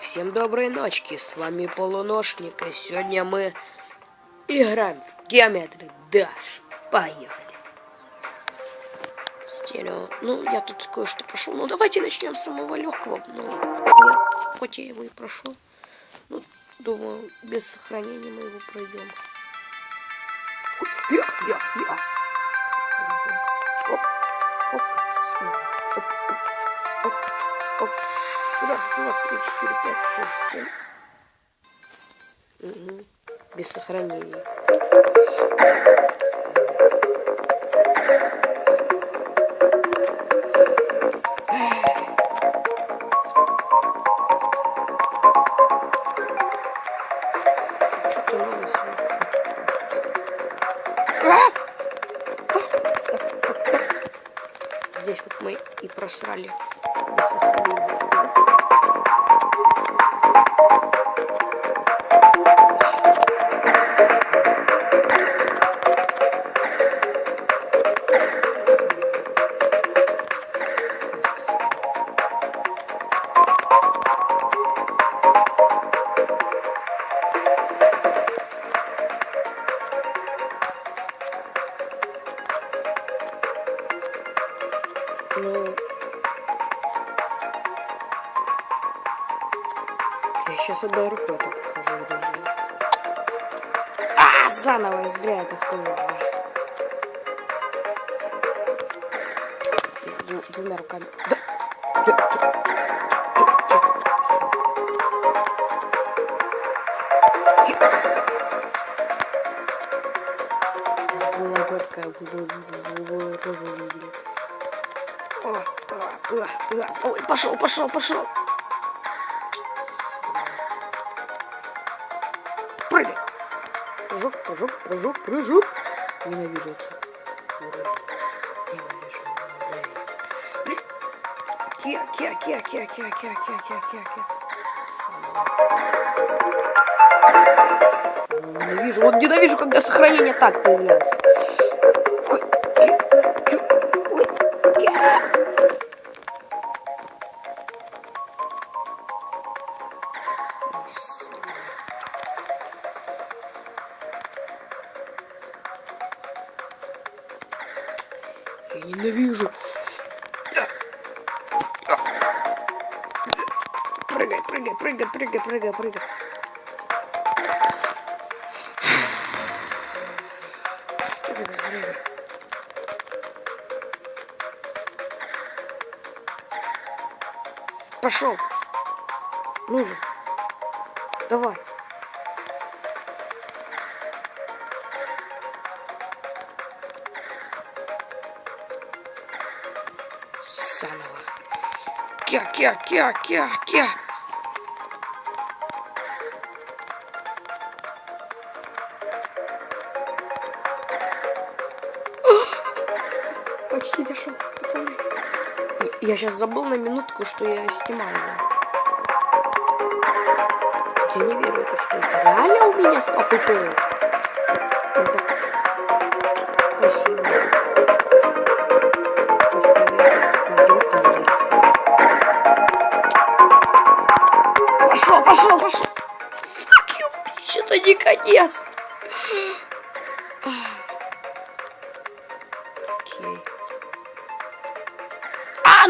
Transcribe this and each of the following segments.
Всем доброй ночки, с вами Полуношник, и сегодня мы играем в Geometry Dash. Поехали. Стерео. Ну, я тут кое-что прошел. Ну, давайте начнем с самого легкого. Ну, хоть я его и прошел. Ну, думаю, без сохранения мы его пройдем. Раз, два, три, четыре, пять, шесть, семь. Угу. Без сохранения. сейчас одной рукой так похожу. А, заново, зря это сказал. Д двумя руками. Да. Ой, пошел, пошел, пошел. Прыжок, прыжок, прыжок, прыжок. Ненавижу это. Ненавижу. Кия, кия, кия, кия, кия, кия, кия, кия. Самого. Самого Ненавижу. Вот ненавижу, когда сохранение так появляется. Ой, ки, ой, прыгай, прыгай, прыгай. Прыгай. Пошел. Ну же. Давай. Заново. Кя, пацаны. Я сейчас забыл на минутку, что я снимаю. Я не верю, это что это реально у меня 100 FPS. Это- Спасибо. Пошел, пошел, пошел. Fuck you, что-то не конец.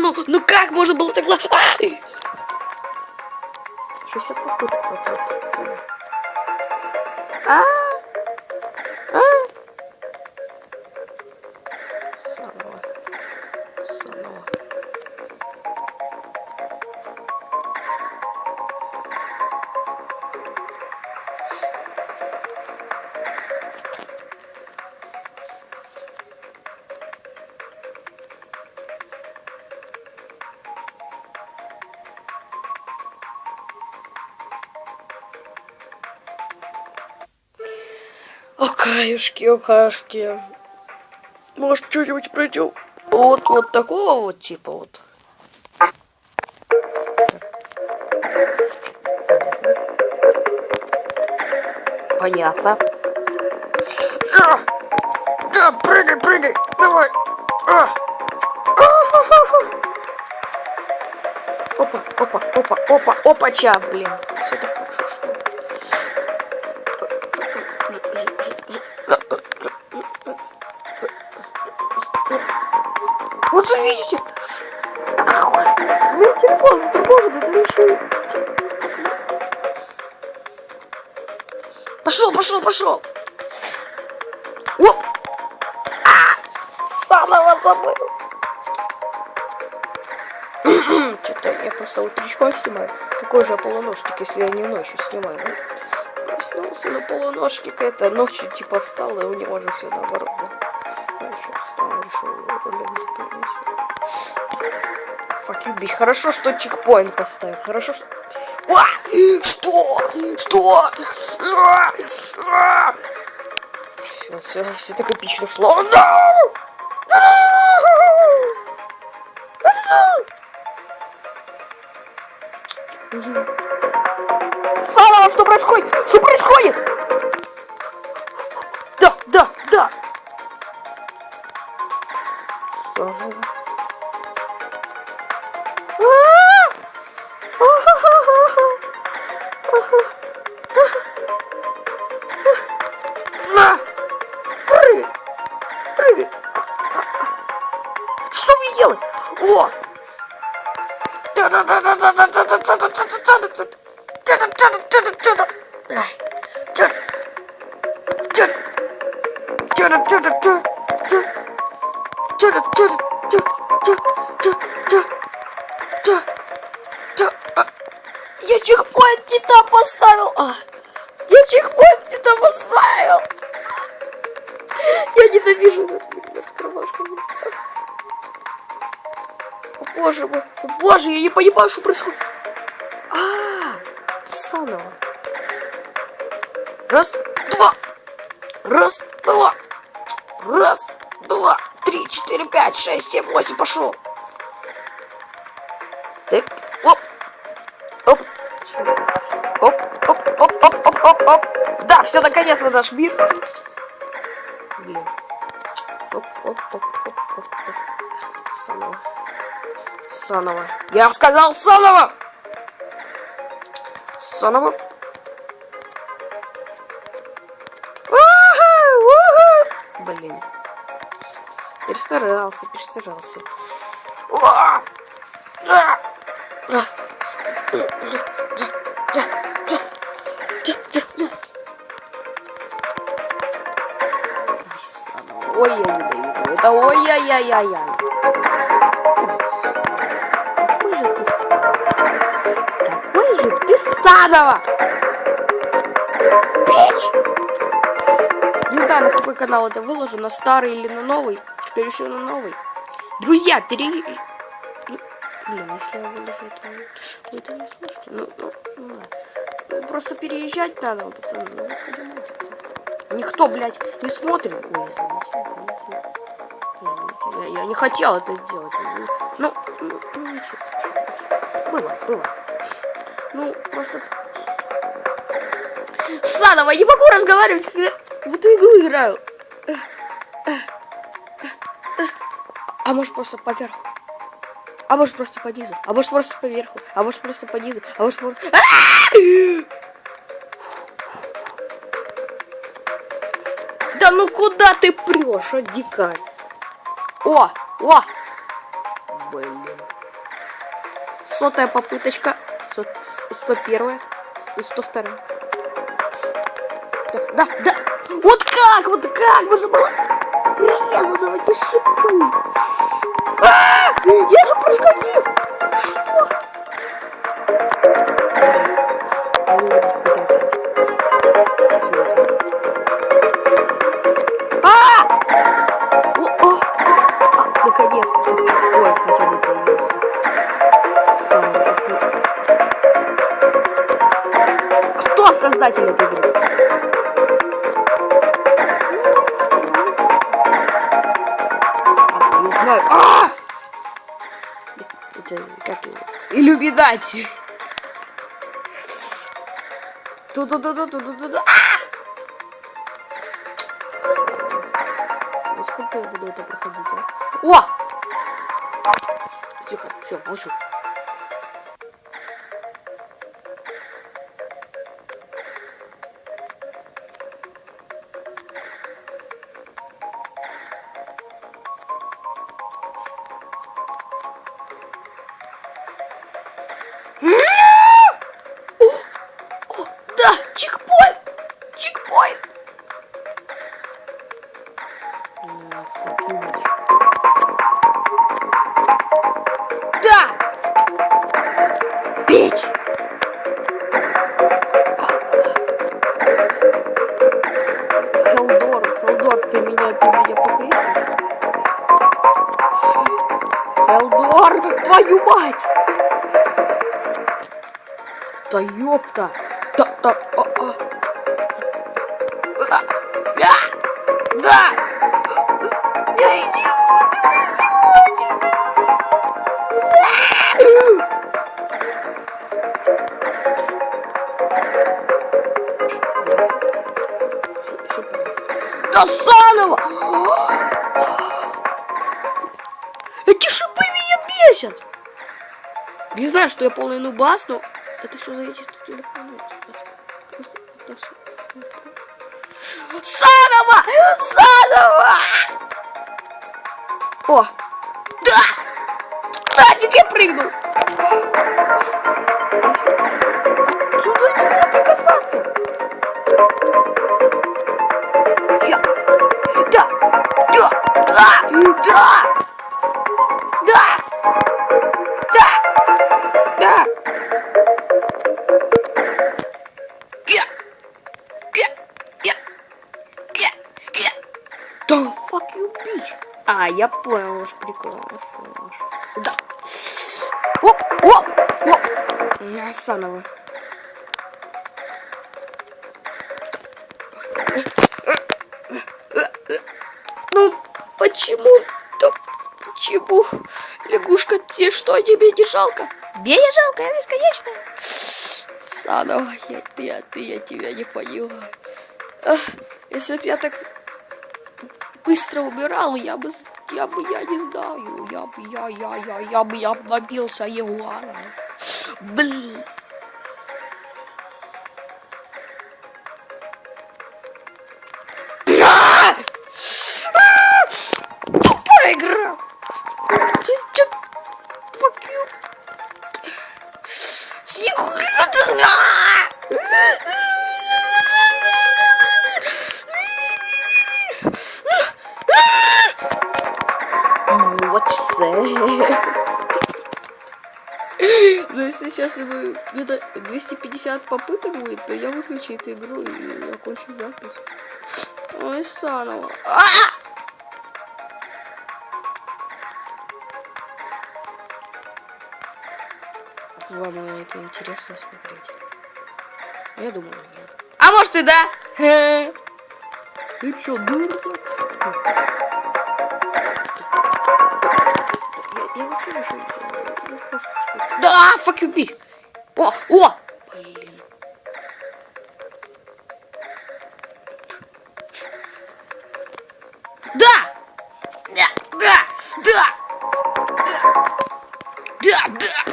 ну, ну как можно было так... А! 60 попыток вот. А! Окаюшки, окаюшки. Может, что-нибудь пройдем? Вот, вот такого вот типа вот. Понятно. А! Да, прыгай, прыгай, давай. А! А! Опа. опа, опа, опа, опача, блин. Пошел, пошел, пошел! О! А! Заново забыл! Что-то я просто утречком снимаю. Какой же я полуношник, если я не ночью снимаю, да? Проснулся на полуношник, это ночью типа встал, и у него же все наоборот, да? А bitch. Хорошо, что чекпоинт поставил. Хорошо, что... А! Что? Что? А! А! Все, все, все так эпично шло. Сало, что происходит? Что происходит? Прыгай! Что мне делать? О! Я чекпоинт не там поставил! А, Я ненавижу этот кровашку. О, боже мой. О, боже, я не понимаю, что происходит. А, -а. Раз, два. Раз, два. Раз, два, три, четыре, пять, шесть, семь, восемь, пошел. Так, оп. Оп. Оп, оп, оп, оп, оп, оп, оп. Да, все, наконец-то наш мир. Оп. Заново. Заново. Я сказал заново! Заново. Блин. Перестарался, перестарался. Ой, я ненавижу. Это ой-яй-яй-яй-яй. Какой же ты садово! Не знаю, на какой канал это выложу, на старый или на новый. Скорее всего, на новый. Друзья, пере... Блин, если я выложу это, вы это не слышите. Ну, ну, ну, ну, просто переезжать надо, пацаны. Ну. Никто, блядь, не смотрит. Ой. Я, я не хотел это сделать. Ну, ну, ну ничего. Было, было. Ну, просто... Садово, я не могу разговаривать, когда в эту игру играю. А может просто поверху. А может просто по низу. А может просто поверху. А может просто по низу. А может просто... Да ну куда ты прешь, а, дикарь? О, о! Блин. Сотая попыточка. Сто первая. Сто вторая. Да, да. Вот как, вот как можно было врезаться в эти шипы? А, я же проскочил. Иллюминати. Ту-ту-ту-ту-ту-ту-ту. А! Ну, сколько я буду это проходить, а? О! Тихо, все, молчу. Да ёпта. Да, да, а, а. А, да, да. Я идиот, Да заново! Эти шипы меня бесят! Не знаю, что я полный нубас, но это все зависит от телефона. Заново! Заново! О! Да! Нафиг я прыгнул! Сюда нельзя прикасаться! Я! Да! Да! Да! Да! А, я понял ваш прикол. я. Да. Оп, оп, оп. На, Заново. Ну, почему? Да почему? Лягушка, тебе что, тебе не жалко? Мне не жалко, я бесконечно. Заново, я, я, ты, я тебя не поняла. Если бы я так быстро убирал, я бы, я бы, я не знаю, я бы, я, я, я, я бы, я б набился ягуаром. Блин. А! А! Тупая игра. Ты, fuck you. Вот Ну, если сейчас ему где-то 250 попыток будет, то я выключу эту игру и окончу запись. Ой, заново. А! Вам это интересно смотреть? Я думаю, нет. А может и да? Ты чё, дурак? Смотрю. Да, fuck you, bitch. О, о! Блин. Да! Да, да, да! Да, да, да!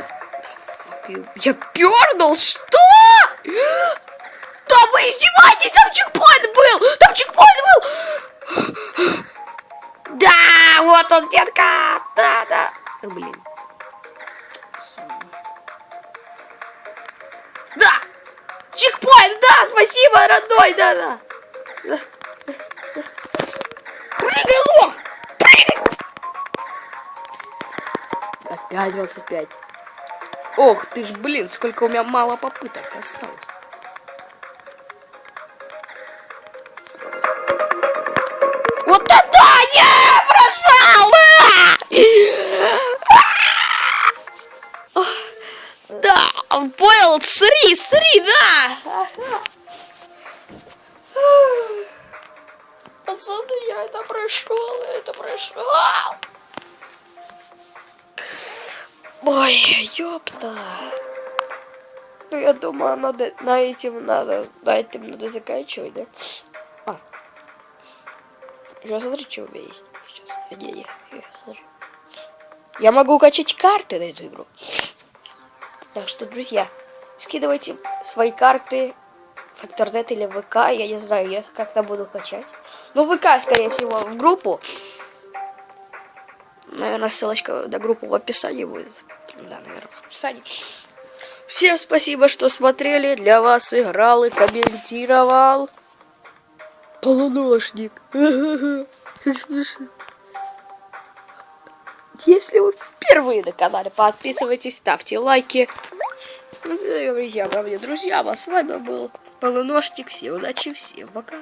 Fuck you. Я пернул, что? Да вы издеваетесь, там чекпоинт был! Там чекпоинт был! Да, вот он, детка! Да, да. Блин. Да! Чекпоинт, да, спасибо, родной, да, да. да. Прыгай, лох! Прыгай! Опять 25. Ох ты ж, блин, сколько у меня мало попыток осталось. Вот это я прошел! Понял, сри, сри, да. Пацаны, я это прошел, я это прошел. Ой, ёпта. Ну, я думаю, надо, на этим надо, на этим надо заканчивать, да? А. Сейчас смотри, что у меня есть. Сейчас, не, не, не, смотри. Я могу качать карты на эту игру. Так что, друзья, скидывайте свои карты в интернет или ВК. Я не знаю, я как-то буду качать. Ну, ВК, скорее всего, в группу. Наверное, ссылочка на группу в описании будет. Да, наверное, в описании. Всем спасибо, что смотрели. Для вас играл и комментировал. Полуношник. Как смешно. Если вы впервые на канале, подписывайтесь, ставьте лайки. Ну, друзья, мои друзья, а с вами был Полуношник. Всем удачи, всем пока.